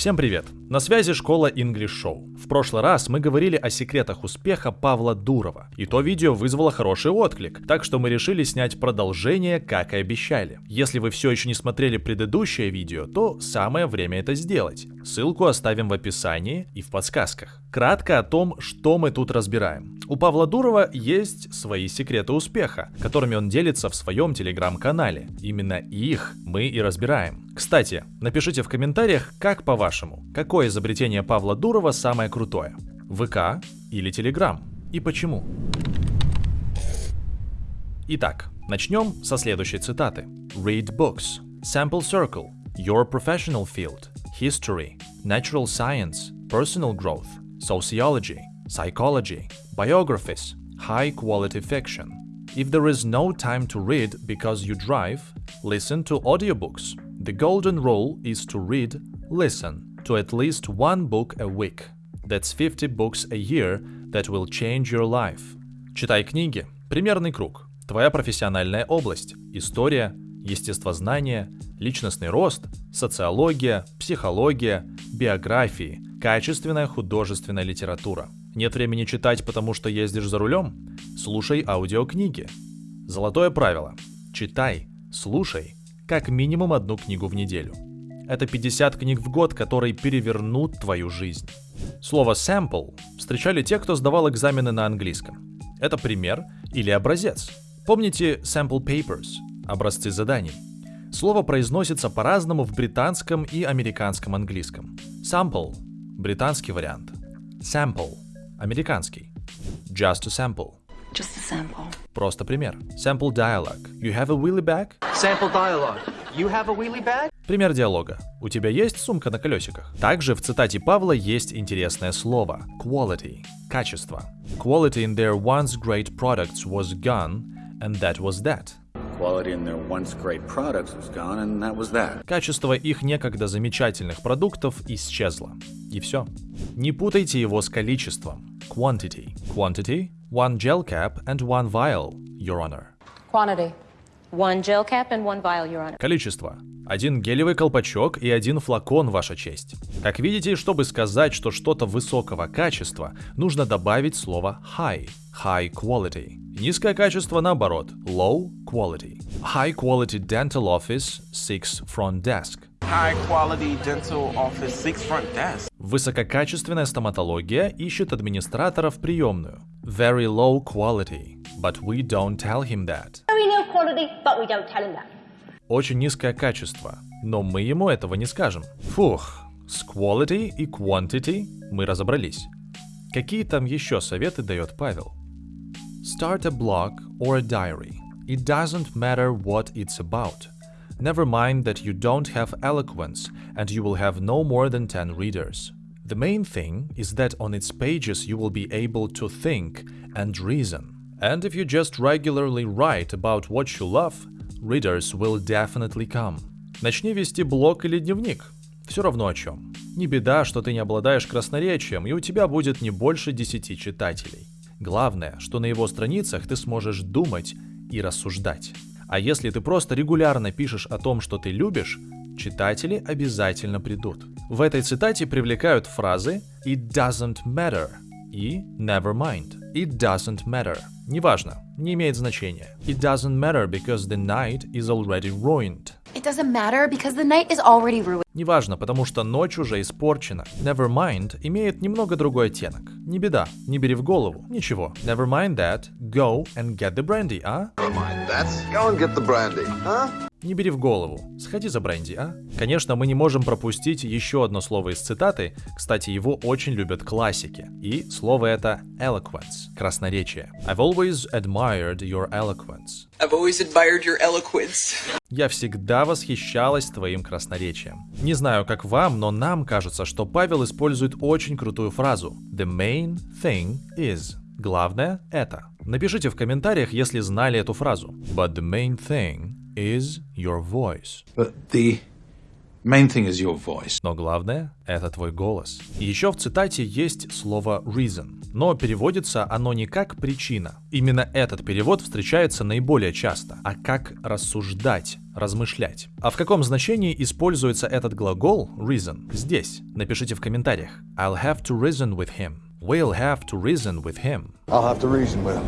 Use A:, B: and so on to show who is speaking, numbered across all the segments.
A: Всем привет! На связи школа English Show. В прошлый раз мы говорили о секретах успеха Павла Дурова, и то видео вызвало хороший отклик, так что мы решили снять продолжение, как и обещали. Если вы все еще не смотрели предыдущее видео, то самое время это сделать. Ссылку оставим в описании и в подсказках. Кратко о том, что мы тут разбираем. У Павла Дурова есть свои секреты успеха, которыми он делится в своем телеграм-канале. Именно их мы и разбираем. Кстати, напишите в комментариях, как по-вашему, какое изобретение Павла Дурова самое крутое? ВК или Телеграм? И почему? Итак, начнем со следующей цитаты. Read books. Sample circle. Your professional field. History. Natural science. Personal growth. Sociology. Psychology. Biographies. High quality fiction. If there is no time to read because you drive, listen to audiobooks. The golden rule is to read, listen to at least one book a week. That's 50 books a year that will change your life. Читай книги. Примерный круг. Твоя профессиональная область. История, естествознание, личностный рост, социология, психология, биографии, качественная художественная литература. Нет времени читать, потому что ездишь за рулем? Слушай аудиокниги. Золотое правило. Читай, слушай, как минимум одну книгу в неделю. Это 50 книг в год, которые перевернут твою жизнь. Слово sample встречали те, кто сдавал экзамены на английском. Это пример или образец. Помните sample papers – образцы заданий? Слово произносится по-разному в британском и американском английском. Sample – британский вариант. Sample – американский. Just a sample.
B: Just a sample.
A: Просто пример. Sample dialogue. You have a wheelie bag?
C: Sample dialogue. You have a wheelie bag?
A: Пример диалога. У тебя есть сумка на колесиках? Также в цитате Павла есть интересное слово – quality – качество. Quality in their once great products was gone, and that was that. Качество их некогда замечательных продуктов исчезло. И все. Не путайте его с количеством. Quantity. Quantity – one gel cap and one vial, your honor.
D: Quantity. One gel cap and one vial, Your Honor.
A: Количество. Один гелевый колпачок и один флакон, ваша честь. Как видите, чтобы сказать, что что-то высокого качества, нужно добавить слово high, high quality. Низкое качество наоборот, low quality. High quality dental office, six front desk.
C: High quality dental office, six front desk.
A: Высококачественная стоматология ищет администратора в приемную. Very low quality, but we don't tell him that.
E: very low quality, but we don't tell him that.
A: Очень низкое качество, но мы ему этого не скажем. Фух, с quality и quantity мы разобрались. Какие там еще советы дает Павел? Start a blog or a diary. It doesn't matter what it's about. Never mind that you don't have eloquence and you will have no more than 10 readers. The main thing is that on its pages you will be able to think and reason. And if you just regularly write about what you love, readers will definitely come. Начни вести блог или дневник. Все равно о чем. Не беда, что ты не обладаешь красноречием, и у тебя будет не больше 10 читателей. Главное, что на его страницах ты сможешь думать и рассуждать. А если ты просто регулярно пишешь о том, что ты любишь, читатели обязательно придут. В этой цитате привлекают фразы «it doesn't matter» и «never mind». It doesn't matter. Неважно, не имеет значения. It doesn't matter because the night is already ruined.
B: It doesn't matter because the night is already ruined.
A: Неважно, потому что ночь уже испорчена. Never mind имеет немного другой оттенок. Не беда, не бери в голову. Ничего. Never mind that. Go and get the brandy, а?
F: Never mind that. Go and get the brandy, huh?
A: Не бери в голову. Сходи за бренди, а? Конечно, мы не можем пропустить еще одно слово из цитаты. Кстати, его очень любят классики. И слово это eloquence, красноречие. I've always admired your eloquence.
G: I've always admired your eloquence.
A: Я всегда восхищалась твоим красноречием. Не знаю, как вам, но нам кажется, что Павел использует очень крутую фразу. The main thing is. Главное — это. Напишите в комментариях, если знали эту фразу. But the main thing is your voice.
H: But the Main thing is your voice.
A: Но главное — это твой голос. Еще в цитате есть слово reason, но переводится оно не как причина. Именно этот перевод встречается наиболее часто, а как рассуждать, размышлять. А в каком значении используется этот глагол reason здесь? Напишите в комментариях. I'll have to reason with him. We'll have to reason with him.
I: I'll have to reason with him.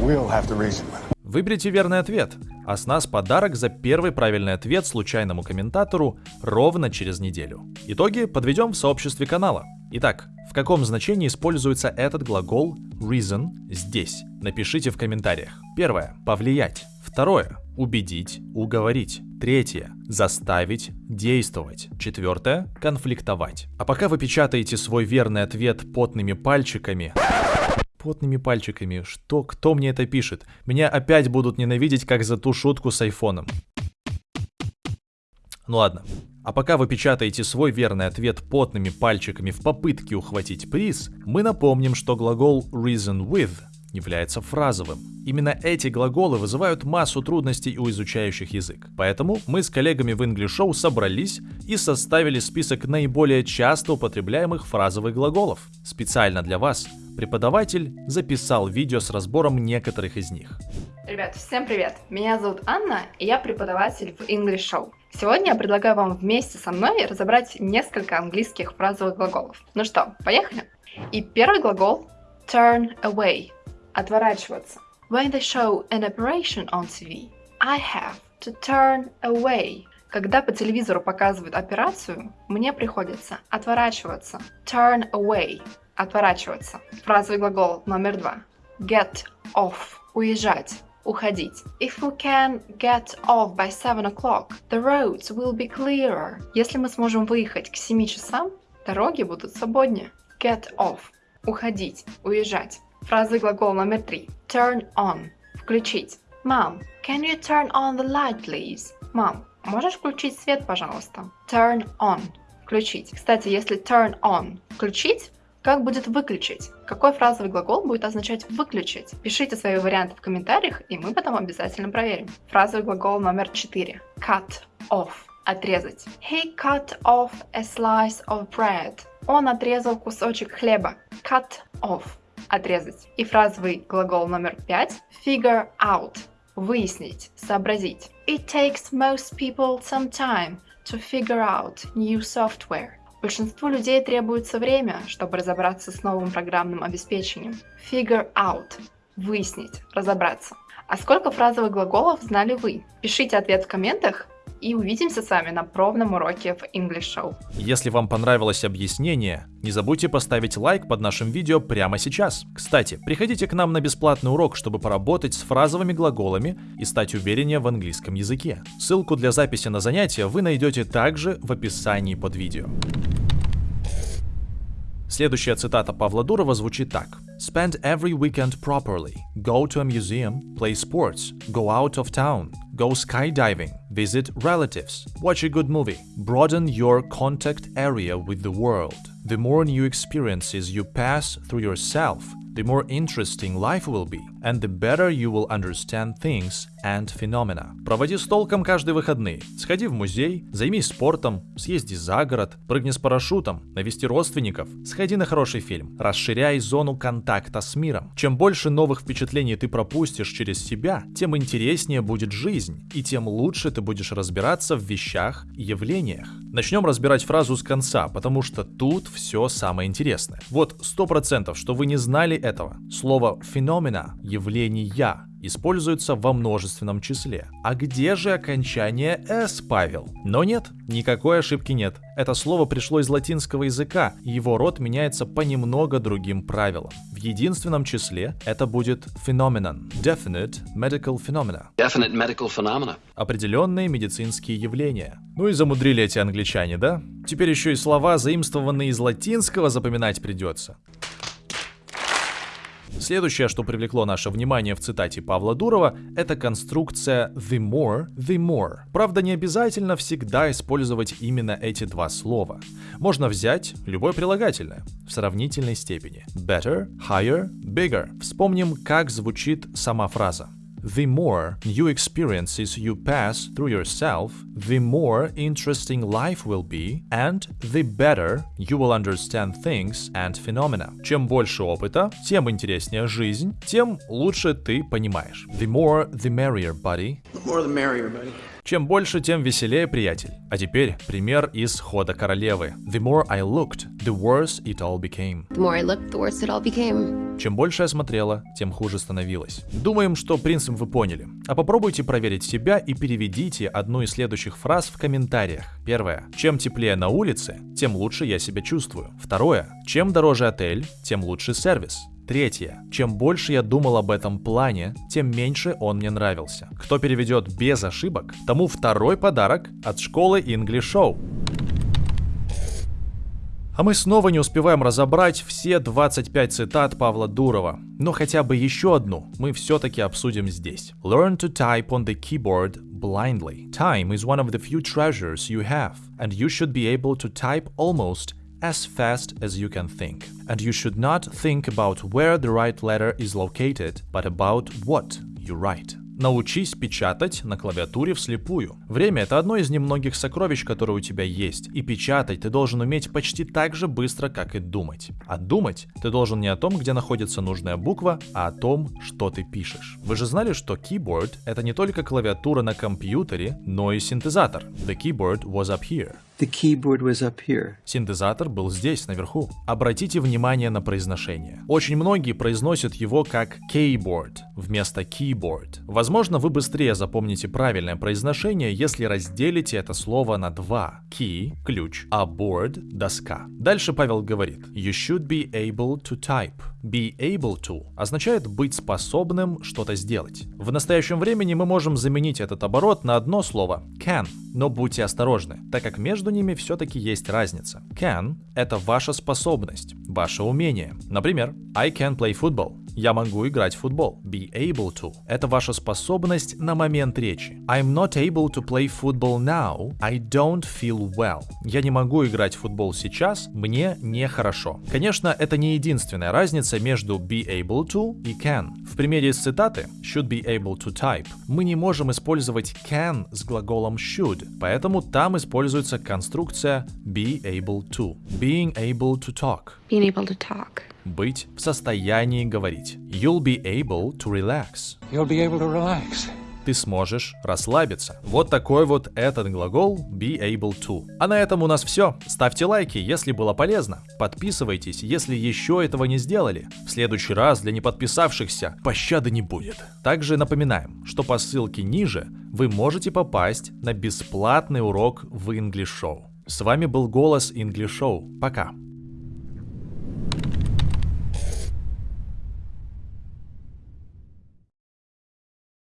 I: We'll have to reason with him.
A: Выберите верный ответ, а с нас подарок за первый правильный ответ случайному комментатору ровно через неделю. Итоги подведем в сообществе канала. Итак, в каком значении используется этот глагол reason здесь? Напишите в комментариях. Первое. Повлиять. Второе. Убедить, уговорить. Третье. Заставить, действовать. Четвертое. Конфликтовать. А пока вы печатаете свой верный ответ потными пальчиками, потными пальчиками. Что? Кто мне это пишет? Меня опять будут ненавидеть, как за ту шутку с айфоном. Ну ладно. А пока вы печатаете свой верный ответ потными пальчиками в попытке ухватить приз, мы напомним, что глагол reason with является фразовым. Именно эти глаголы вызывают массу трудностей у изучающих язык. Поэтому мы с коллегами в English Show собрались и составили список наиболее часто употребляемых фразовых глаголов. Специально для вас преподаватель записал видео с разбором некоторых из них.
J: Ребят, всем привет! Меня зовут Анна, и я преподаватель в English Show. Сегодня я предлагаю вам вместе со мной разобрать несколько английских фразовых глаголов. Ну что, поехали? И первый глагол turn away – отворачиваться. When they show an operation on TV, I have to turn away. Когда по телевизору показывают операцию, мне приходится отворачиваться. Turn away – отворачиваться. Фразовый глагол номер два. Get off – уезжать уходить. If we can get off by 7 o'clock, the roads will be clearer. Если мы сможем выехать к 7 часам, дороги будут свободнее. Get off. Уходить, уезжать. Фразы глагол номер три. Turn on. Включить. Mom, can you turn on the light, please? Мам, можешь включить свет, пожалуйста? Turn on. Включить. Кстати, если turn on включить, как будет выключить? Какой фразовый глагол будет означать выключить? Пишите свои варианты в комментариях, и мы потом обязательно проверим. Фразовый глагол номер 4. Cut off. Отрезать. He cut off a slice of bread. Он отрезал кусочек хлеба. Cut off. Отрезать. И фразовый глагол номер 5. Figure out. Выяснить, сообразить. It takes most people some time to figure out new software. Большинству людей требуется время, чтобы разобраться с новым программным обеспечением. Figure out – выяснить, разобраться. А сколько фразовых глаголов знали вы? Пишите ответ в комментах, и увидимся с вами на пробном уроке в English Show.
A: Если вам понравилось объяснение, не забудьте поставить лайк под нашим видео прямо сейчас. Кстати, приходите к нам на бесплатный урок, чтобы поработать с фразовыми глаголами и стать увереннее в английском языке. Ссылку для записи на занятия вы найдете также в описании под видео. Следующая цитата Павла Дурова звучит так. Spend every weekend properly. Go to a museum, play sports, go out of town, go skydiving, visit relatives, watch a good movie. Broaden your contact area with the world. The more new experiences you pass through yourself, the more interesting life will be, and the better you will understand things and phenomena. Проводи с толком каждые выходные. Сходи в музей, займись спортом, съезди за город, прыгни с парашютом, навести родственников, сходи на хороший фильм. Расширяй зону контакта с миром. Чем больше новых впечатлений ты пропустишь через себя, тем интереснее будет жизнь, и тем лучше ты будешь разбираться в вещах и явлениях. Начнем разбирать фразу с конца, потому что тут все самое интересное. Вот сто процентов, что вы не знали этого. Слово «феномена» — явления используется во множественном числе. А где же окончание «с», Павел? Но нет, никакой ошибки нет. Это слово пришло из латинского языка, и его род меняется по немного другим правилам. В единственном числе это будет phenomenon, definite medical phenomena.
K: Definite medical phenomena.
A: Определенные медицинские явления. Ну и замудрили эти англичане, да? Теперь еще и слова, заимствованные из латинского, запоминать придется. Следующее, что привлекло наше внимание в цитате Павла Дурова, это конструкция the more, the more. Правда, не обязательно всегда использовать именно эти два слова. Можно взять любое прилагательное в сравнительной степени. Better, higher, bigger. Вспомним, как звучит сама фраза. The more new experiences you pass through yourself, the more interesting life will be, and the better you will understand things and phenomena. Чем больше опыта, тем интереснее жизнь, тем лучше ты понимаешь. The more, the merrier, buddy.
G: The more the merrier, buddy.
A: Чем больше, тем веселее, приятель. А теперь пример из хода королевы. The more I looked, the worse it all became.
B: The more I looked, the worse it all became.
A: Чем больше я смотрела, тем хуже становилось. Думаем, что принцип вы поняли. А попробуйте проверить себя и переведите одну из следующих фраз в комментариях. Первое. Чем теплее на улице, тем лучше я себя чувствую. Второе. Чем дороже отель, тем лучше сервис. Третье. Чем больше я думал об этом плане, тем меньше он мне нравился. Кто переведет без ошибок, тому второй подарок от школы English Show. А мы снова не успеваем разобрать все 25 цитат Павла Дурова, но хотя бы еще одну мы все-таки обсудим здесь. Learn to type on the keyboard blindly. Time is one of the few treasures you have, and you should be able to type almost as fast as you can think. And you should not think about where the right letter is located, but about what you write. Научись печатать на клавиатуре вслепую. Время — это одно из немногих сокровищ, которые у тебя есть. И печатать ты должен уметь почти так же быстро, как и думать. А думать ты должен не о том, где находится нужная буква, а о том, что ты пишешь. Вы же знали, что keyboard — это не только клавиатура на компьютере, но и синтезатор.
G: The keyboard was up here.
A: Синтезатор был здесь, наверху. Обратите внимание на произношение. Очень многие произносят его как keyboard вместо keyboard. Возможно, вы быстрее запомните правильное произношение, если разделите это слово на два. Key – ключ, а board – доска. Дальше Павел говорит You should be able to type. Be able to означает быть способным что-то сделать. В настоящем времени мы можем заменить этот оборот на одно слово can, но будьте осторожны, так как между ними все-таки есть разница. Can — это ваша способность, ваше умение. Например, I can play football. Я могу играть в футбол. Be able to. Это ваша способность на момент речи. I'm not able to play football now. I don't feel well. Я не могу играть в футбол сейчас. Мне нехорошо. Конечно, это не единственная разница между be able to и can. В примере из цитаты should be able to type мы не можем использовать can с глаголом should, поэтому там используется конструкция be able to. Being able to talk.
B: Being able to talk.
A: Быть в состоянии говорить. You'll be able to relax.
I: You'll be able to relax.
A: Ты сможешь расслабиться. Вот такой вот этот глагол be able to. А на этом у нас все. Ставьте лайки, если было полезно. Подписывайтесь, если еще этого не сделали. В следующий раз для неподписавшихся пощады не будет. Также напоминаем, что по ссылке ниже вы можете попасть на бесплатный урок в English Show. С вами был голос English Show. Пока.